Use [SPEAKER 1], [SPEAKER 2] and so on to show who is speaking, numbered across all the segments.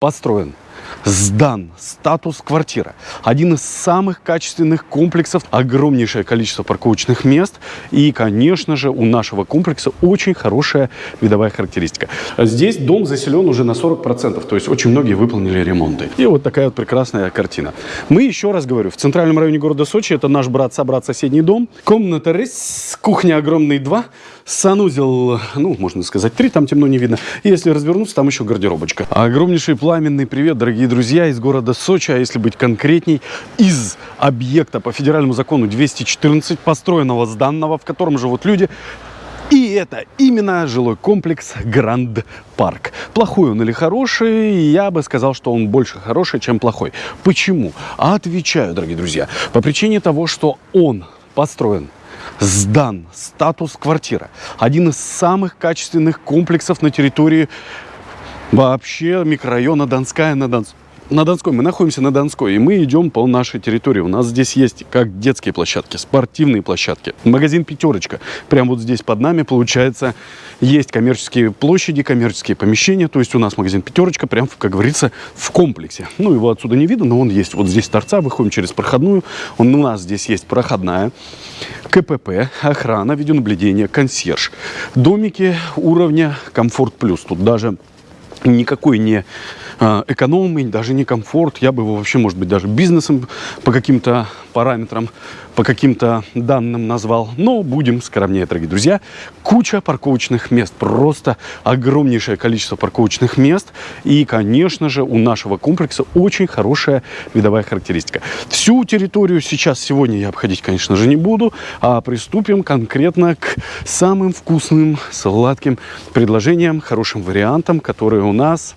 [SPEAKER 1] построен, сдан статус квартира. Один из самых качественных комплексов, огромнейшее количество парковочных мест. И, конечно же, у нашего комплекса очень хорошая видовая характеристика. Здесь дом заселен уже на 40%, то есть очень многие выполнили ремонты. И вот такая вот прекрасная картина. Мы, еще раз говорю, в центральном районе города Сочи, это наш брат-собрат соседний дом. Комната рис, кухня огромный 2, санузел, ну, можно сказать, 3, там темно не видно. Если развернуться, там еще гардеробочка. Огромнейший пламенный привет, дорогие друзья, из города Сочи, а если быть конкретней, из объекта по федеральному закону 214, построенного, сданного, в котором живут люди, и это именно жилой комплекс Гранд Парк. Плохой он или хороший, я бы сказал, что он больше хороший, чем плохой. Почему? Отвечаю, дорогие друзья, по причине того, что он построен сдан статус квартира. Один из самых качественных комплексов на территории вообще микрорайона Донская на Донском на Донской. Мы находимся на Донской, и мы идем по нашей территории. У нас здесь есть как детские площадки, спортивные площадки. Магазин «Пятерочка». Прямо вот здесь под нами, получается, есть коммерческие площади, коммерческие помещения. То есть у нас магазин «Пятерочка» прям, как говорится, в комплексе. Ну, его отсюда не видно, но он есть. Вот здесь торца, выходим через проходную. Он, у нас здесь есть проходная, КПП, охрана, видеонаблюдение, консьерж. Домики уровня «Комфорт плюс». Тут даже никакой не экономный, даже не комфорт. Я бы его вообще, может быть, даже бизнесом по каким-то параметрам, по каким-то данным назвал. Но будем скромнее, дорогие друзья. Куча парковочных мест. Просто огромнейшее количество парковочных мест. И, конечно же, у нашего комплекса очень хорошая видовая характеристика. Всю территорию сейчас, сегодня я обходить, конечно же, не буду. А приступим конкретно к самым вкусным, сладким предложениям, хорошим вариантам, которые у нас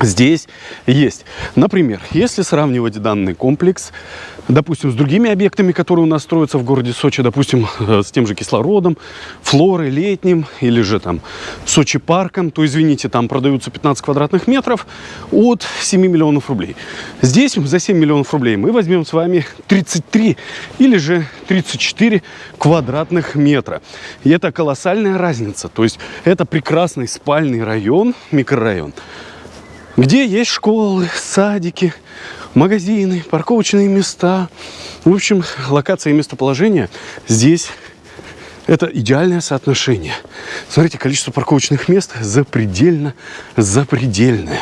[SPEAKER 1] здесь есть. Например, если сравнивать данный комплекс, допустим, с другими объектами, которые у нас строятся в городе Сочи, допустим, с тем же кислородом, флорой летним или же там Сочи парком, то, извините, там продаются 15 квадратных метров от 7 миллионов рублей. Здесь за 7 миллионов рублей мы возьмем с вами 33 или же 34 квадратных метра. И это колоссальная разница. То есть это прекрасный спальный район, микрорайон где есть школы, садики, магазины, парковочные места. В общем, локация и местоположение здесь это идеальное соотношение. Смотрите, количество парковочных мест запредельно, запредельное.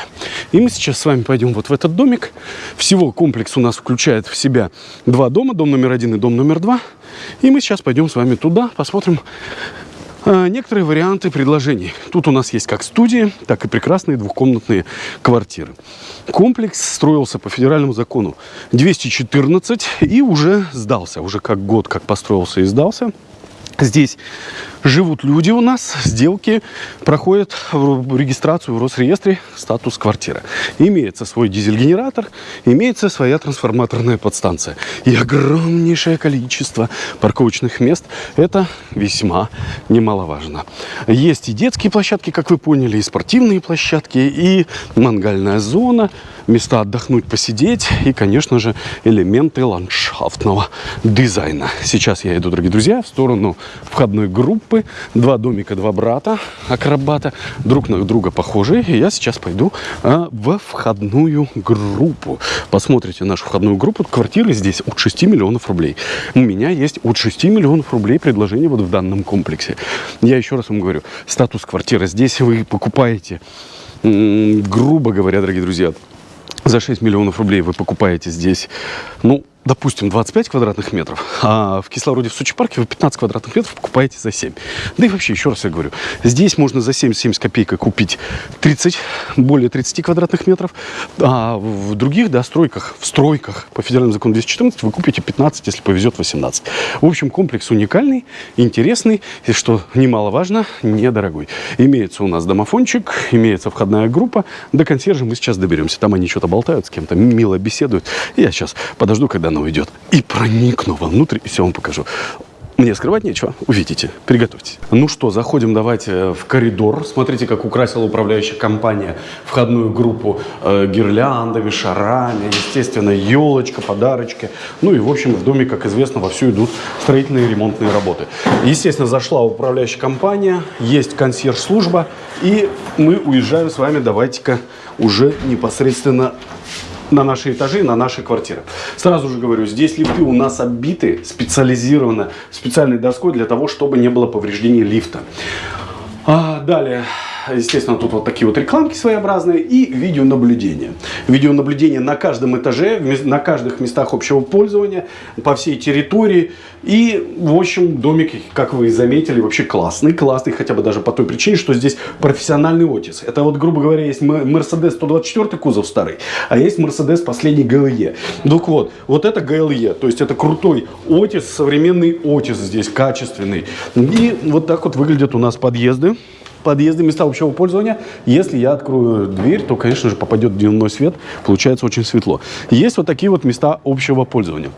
[SPEAKER 1] И мы сейчас с вами пойдем вот в этот домик. Всего комплекс у нас включает в себя два дома, дом номер один и дом номер два. И мы сейчас пойдем с вами туда, посмотрим, некоторые варианты предложений. Тут у нас есть как студии, так и прекрасные двухкомнатные квартиры. Комплекс строился по федеральному закону 214 и уже сдался. Уже как год как построился и сдался. Здесь живут люди у нас, сделки проходят в регистрацию в Росреестре статус квартира. Имеется свой дизель-генератор, имеется своя трансформаторная подстанция. И огромнейшее количество парковочных мест. Это весьма немаловажно. Есть и детские площадки, как вы поняли, и спортивные площадки, и мангальная зона, места отдохнуть, посидеть и, конечно же, элементы ландшафтного дизайна. Сейчас я иду, дорогие друзья, в сторону входной группы. Два домика, два брата, акробата, друг на друга похожие. И я сейчас пойду а, во входную группу. Посмотрите нашу входную группу. Квартиры здесь от 6 миллионов рублей. У меня есть от 6 миллионов рублей предложение вот в данном комплексе. Я еще раз вам говорю, статус квартиры. Здесь вы покупаете, грубо говоря, дорогие друзья, за 6 миллионов рублей вы покупаете здесь, ну, допустим, 25 квадратных метров, а в кислороде в Сочи парке вы 15 квадратных метров покупаете за 7. Да и вообще, еще раз я говорю, здесь можно за 7-70 копеек купить 30, более 30 квадратных метров, а в других, да, стройках, в стройках по федеральному закону 214 вы купите 15, если повезет 18. В общем, комплекс уникальный, интересный, и, что немаловажно, недорогой. Имеется у нас домофончик, имеется входная группа, до консьержа мы сейчас доберемся. Там они что-то болтают с кем-то, мило беседуют. Я сейчас подожду, когда она уйдет. И проникну вовнутрь, и все вам покажу. Мне скрывать нечего, увидите, приготовьтесь. Ну что, заходим давайте в коридор. Смотрите, как украсила управляющая компания входную группу э, гирляндами, шарами, естественно, елочка, подарочки. Ну и, в общем, в доме, как известно, вовсю идут строительные и ремонтные работы. Естественно, зашла управляющая компания, есть консьерж-служба, и мы уезжаем с вами, давайте-ка уже непосредственно на наши этажи, на наши квартиры. Сразу же говорю, здесь лифты у нас оббиты специализированно, специальной доской для того, чтобы не было повреждений лифта. А, далее, естественно, тут вот такие вот рекламки своеобразные и видеонаблюдение. Видеонаблюдение на каждом этаже, на каждых местах общего пользования, по всей территории. И, в общем, домик, как вы заметили, вообще классный. Классный хотя бы даже по той причине, что здесь профессиональный Отис. Это вот, грубо говоря, есть Mercedes 124 кузов старый, а есть Mercedes последний GLE. Так вот, вот это GLE, то есть это крутой Отис, современный Отис здесь, качественный. И вот так вот выглядят у нас подъезды подъезды, места общего пользования. Если я открою дверь, то, конечно же, попадет дневной свет, получается очень светло. Есть вот такие вот места общего пользования.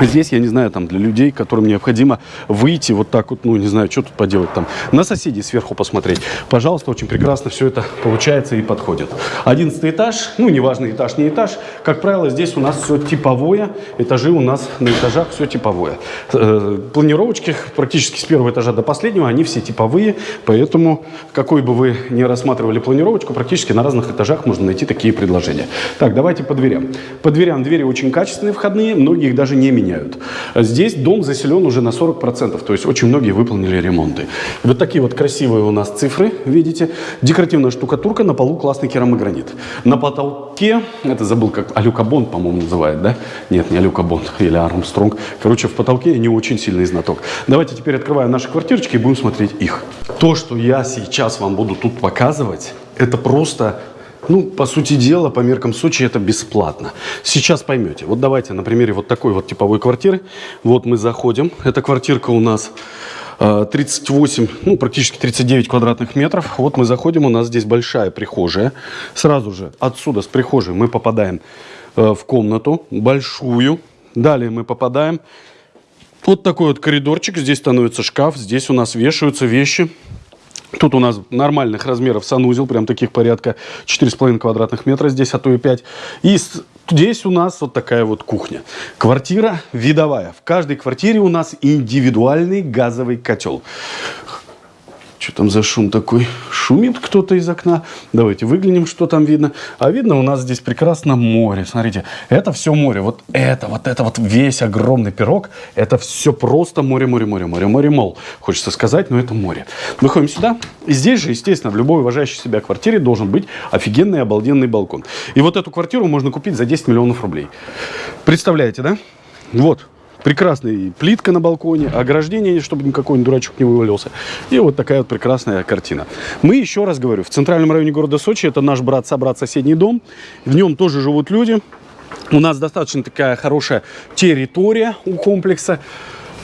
[SPEAKER 1] Здесь, я не знаю, там для людей, которым необходимо выйти вот так вот, ну, не знаю, что тут поделать там, на соседей сверху посмотреть. Пожалуйста, очень прекрасно все это получается и подходит. Одиннадцатый этаж, ну, неважно, этаж, не этаж. Как правило, здесь у нас все типовое, этажи у нас на этажах все типовое. Э, планировочки практически с первого этажа до последнего, они все типовые, поэтому, какой бы вы ни рассматривали планировочку, практически на разных этажах можно найти такие предложения. Так, давайте по дверям. По дверям двери очень качественные входные, многие их даже не меняют. Здесь дом заселен уже на 40%, то есть очень многие выполнили ремонты. Вот такие вот красивые у нас цифры, видите. Декоративная штукатурка, на полу классный керамогранит. На потолке, это забыл, как Алюкабонд, по-моему, называют, да? Нет, не Алюкабонд или Армстронг. Короче, в потолке я не очень сильный знаток. Давайте теперь открываем наши квартирочки и будем смотреть их. То, что я сейчас вам буду тут показывать, это просто ну, по сути дела, по меркам Сочи это бесплатно. Сейчас поймете. Вот давайте на примере вот такой вот типовой квартиры. Вот мы заходим. Эта квартирка у нас 38, э, ну, практически 39 квадратных метров. Вот мы заходим, у нас здесь большая прихожая. Сразу же отсюда, с прихожей, мы попадаем э, в комнату большую. Далее мы попадаем вот такой вот коридорчик. Здесь становится шкаф, здесь у нас вешаются вещи. Тут у нас нормальных размеров санузел, прям таких порядка 4,5 квадратных метра здесь, а то и 5. И здесь у нас вот такая вот кухня. Квартира видовая. В каждой квартире у нас индивидуальный газовый котел. Что там за шум такой? Шумит кто-то из окна. Давайте выглянем, что там видно. А видно у нас здесь прекрасно море. Смотрите, это все море. Вот это, вот это вот весь огромный пирог. Это все просто море, море, море, море, море, мол. Хочется сказать, но это море. Выходим сюда. И здесь же, естественно, в любой уважающей себя квартире должен быть офигенный, обалденный балкон. И вот эту квартиру можно купить за 10 миллионов рублей. Представляете, да? Вот, Прекрасная плитка на балконе, ограждение, чтобы никакой дурачок не вывалился. И вот такая вот прекрасная картина. Мы, еще раз говорю, в центральном районе города Сочи, это наш брат-собрат соседний дом. В нем тоже живут люди. У нас достаточно такая хорошая территория у комплекса.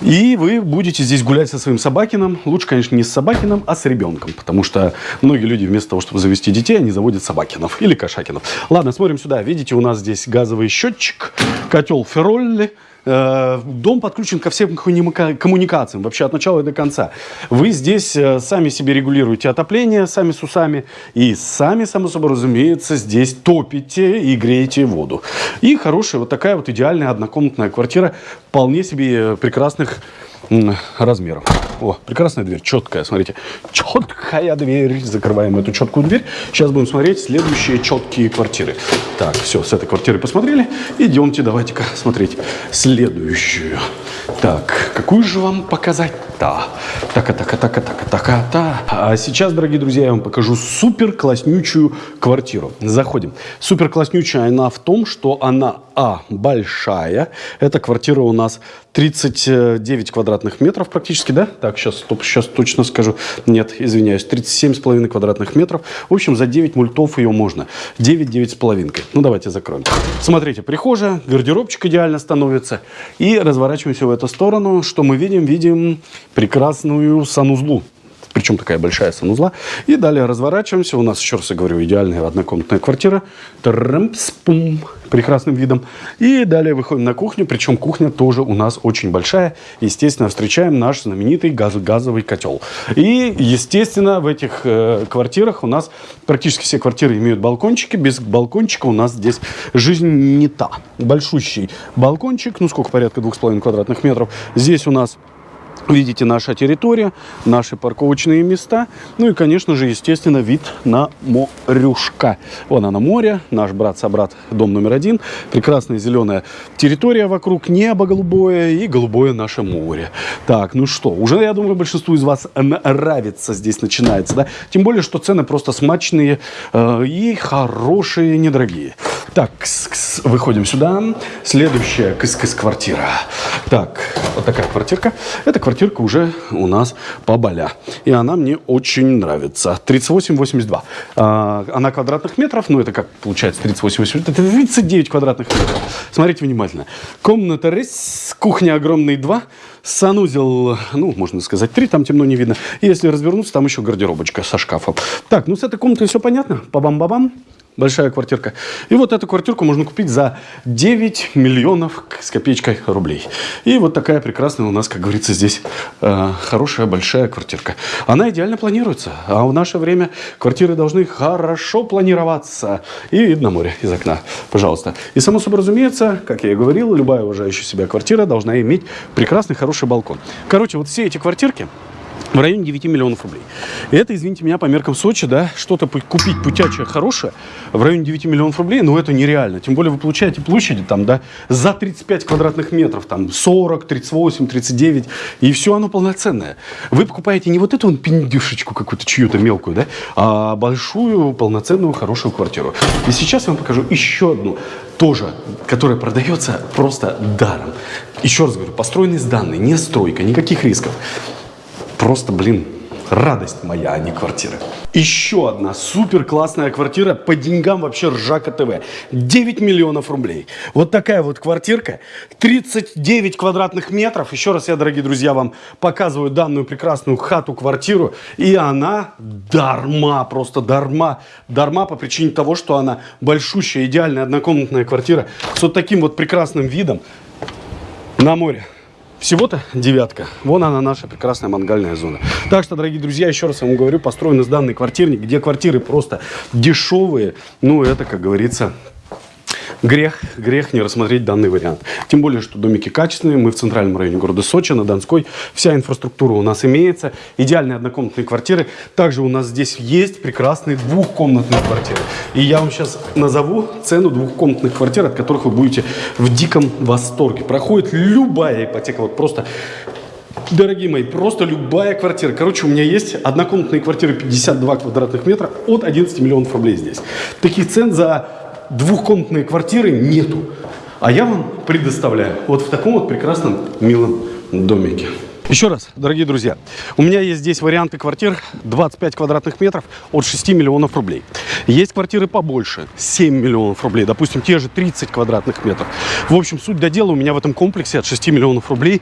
[SPEAKER 1] И вы будете здесь гулять со своим собакином. Лучше, конечно, не с собакином, а с ребенком. Потому что многие люди вместо того, чтобы завести детей, они заводят собакинов или кошакинов. Ладно, смотрим сюда. Видите, у нас здесь газовый счетчик, котел Ферролли. Э, дом подключен ко всем коммуникациям, вообще от начала и до конца. Вы здесь э, сами себе регулируете отопление, сами с усами, и сами, само собой разумеется, здесь топите и греете воду. И хорошая вот такая вот идеальная однокомнатная квартира, вполне себе прекрасных размеров. О, прекрасная дверь, четкая, смотрите. Четкая дверь. Закрываем эту четкую дверь. Сейчас будем смотреть следующие четкие квартиры. Так, все, с этой квартиры посмотрели. Идемте, давайте-ка смотреть следующую. Так, какую же вам показать-то? Так, а так, а так, а так, а так, а так. А сейчас, дорогие друзья, я вам покажу супер класснючую квартиру. Заходим. Супер класснючая она в том, что она, а, большая. Эта квартира у нас 39 квадратных метров практически, да? Так, сейчас, стоп, сейчас точно скажу. Нет, извиняюсь, 37,5 квадратных метров. В общем, за 9 мультов ее можно. 9, 9 с половинкой. Ну, давайте закроем. Смотрите, прихожая, гардеробчик идеально становится. И разворачиваемся в эту сторону. Что мы видим? Видим прекрасную санузлу Причем такая большая санузла. И далее разворачиваемся. У нас, еще раз говорю, идеальная однокомнатная квартира. Трэмпс-пум прекрасным видом. И далее выходим на кухню, причем кухня тоже у нас очень большая. Естественно, встречаем наш знаменитый газ газовый котел. И, естественно, в этих э, квартирах у нас практически все квартиры имеют балкончики. Без балкончика у нас здесь жизнь не та. Большущий балкончик, ну сколько, порядка 2,5 квадратных метров. Здесь у нас Видите, наша территория, наши парковочные места. Ну и, конечно же, естественно, вид на морюшка. Вон она море, наш брат-собрат, дом номер один. Прекрасная зеленая территория вокруг, небо голубое и голубое наше море. Так, ну что, уже, я думаю, большинству из вас нравится здесь начинается, да? Тем более, что цены просто смачные э, и хорошие, недорогие. Так, кс -кс, выходим сюда. Следующая кс-кс-квартира. Так, вот такая квартирка. Это квартирка уже у нас по Боля. И она мне очень нравится. 38,82. А, она квадратных метров, ну это как получается 38,82. Это 39 квадратных метров. Смотрите внимательно. Комната рис, кухня огромный 2, санузел, ну, можно сказать, 3, там темно не видно. И если развернуться, там еще гардеробочка со шкафом. Так, ну с этой комнатой все понятно. Па-бам-ба-бам большая квартирка. И вот эту квартирку можно купить за 9 миллионов с копеечкой рублей. И вот такая прекрасная у нас, как говорится, здесь э, хорошая большая квартирка. Она идеально планируется. А в наше время квартиры должны хорошо планироваться. И видно море из окна, пожалуйста. И само собой разумеется, как я и говорил, любая уважающая себя квартира должна иметь прекрасный хороший балкон. Короче, вот все эти квартирки в районе 9 миллионов рублей. Это, извините меня, по меркам Сочи, да, что-то купить путячее хорошее в районе 9 миллионов рублей, ну это нереально. Тем более вы получаете площади там, да, за 35 квадратных метров, там 40, 38, 39, и все оно полноценное. Вы покупаете не вот эту вон пиндюшечку какую-то чью-то мелкую, да, а большую, полноценную, хорошую квартиру. И сейчас я вам покажу еще одну тоже, которая продается просто даром. Еще раз говорю, построенный с данной, не стройка, никаких рисков просто, блин, радость моя, а не квартира. Еще одна супер классная квартира по деньгам вообще Ржака ТВ. 9 миллионов рублей. Вот такая вот квартирка. 39 квадратных метров. Еще раз я, дорогие друзья, вам показываю данную прекрасную хату-квартиру. И она дарма, просто дарма. Дарма по причине того, что она большущая, идеальная однокомнатная квартира с вот таким вот прекрасным видом на море. Всего-то девятка. Вон она, наша прекрасная мангальная зона. Так что, дорогие друзья, еще раз вам говорю, построен из данный квартирник, где квартиры просто дешевые. Ну, это, как говорится, грех, грех не рассмотреть данный вариант. Тем более, что домики качественные, мы в центральном районе города Сочи, на Донской. Вся инфраструктура у нас имеется, идеальные однокомнатные квартиры. Также у нас здесь есть прекрасные двухкомнатные квартиры. И я вам сейчас назову цену двухкомнатных квартир, от которых вы будете в диком восторге. Проходит любая ипотека, вот просто Дорогие мои, просто любая квартира. Короче, у меня есть однокомнатные квартиры 52 квадратных метра от 11 миллионов рублей здесь. Таких цен за двухкомнатные квартиры нету. А я вам предоставляю вот в таком вот прекрасном милом домике. Еще раз, дорогие друзья, у меня есть здесь варианты квартир 25 квадратных метров от 6 миллионов рублей. Есть квартиры побольше, 7 миллионов рублей, допустим, те же 30 квадратных метров. В общем, суть до дела у меня в этом комплексе от 6 миллионов рублей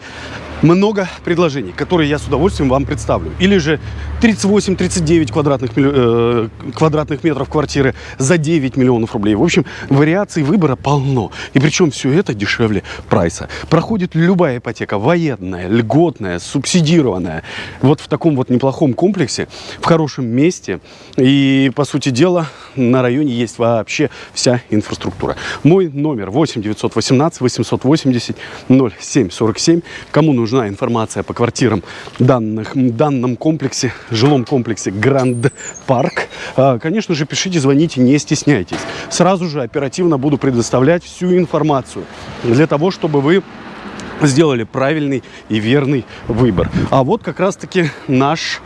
[SPEAKER 1] много предложений, которые я с удовольствием вам представлю. Или же 38-39 квадратных, э, квадратных метров квартиры за 9 миллионов рублей. В общем, вариаций выбора полно. И причем все это дешевле прайса. Проходит любая ипотека, военная, льготная, субсидированная. Вот в таком вот неплохом комплексе, в хорошем месте. И, по сути дела, на районе есть вообще вся инфраструктура. Мой номер 8 918 880 0747. Кому нужна информация по квартирам данных, данном комплексе, жилом комплексе Гранд Парк, а, конечно же, пишите, звоните, не стесняйтесь. Сразу же оперативно буду предоставлять всю информацию для того, чтобы вы сделали правильный и верный выбор. А вот как раз-таки наш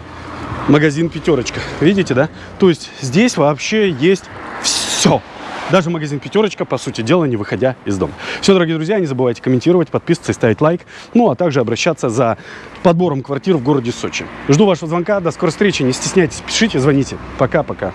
[SPEAKER 1] магазин «Пятерочка». Видите, да? То есть здесь вообще есть все. Даже магазин «Пятерочка», по сути дела, не выходя из дома. Все, дорогие друзья, не забывайте комментировать, подписываться и ставить лайк. Ну, а также обращаться за подбором квартир в городе Сочи. Жду вашего звонка. До скорой встречи. Не стесняйтесь, пишите, звоните. Пока-пока.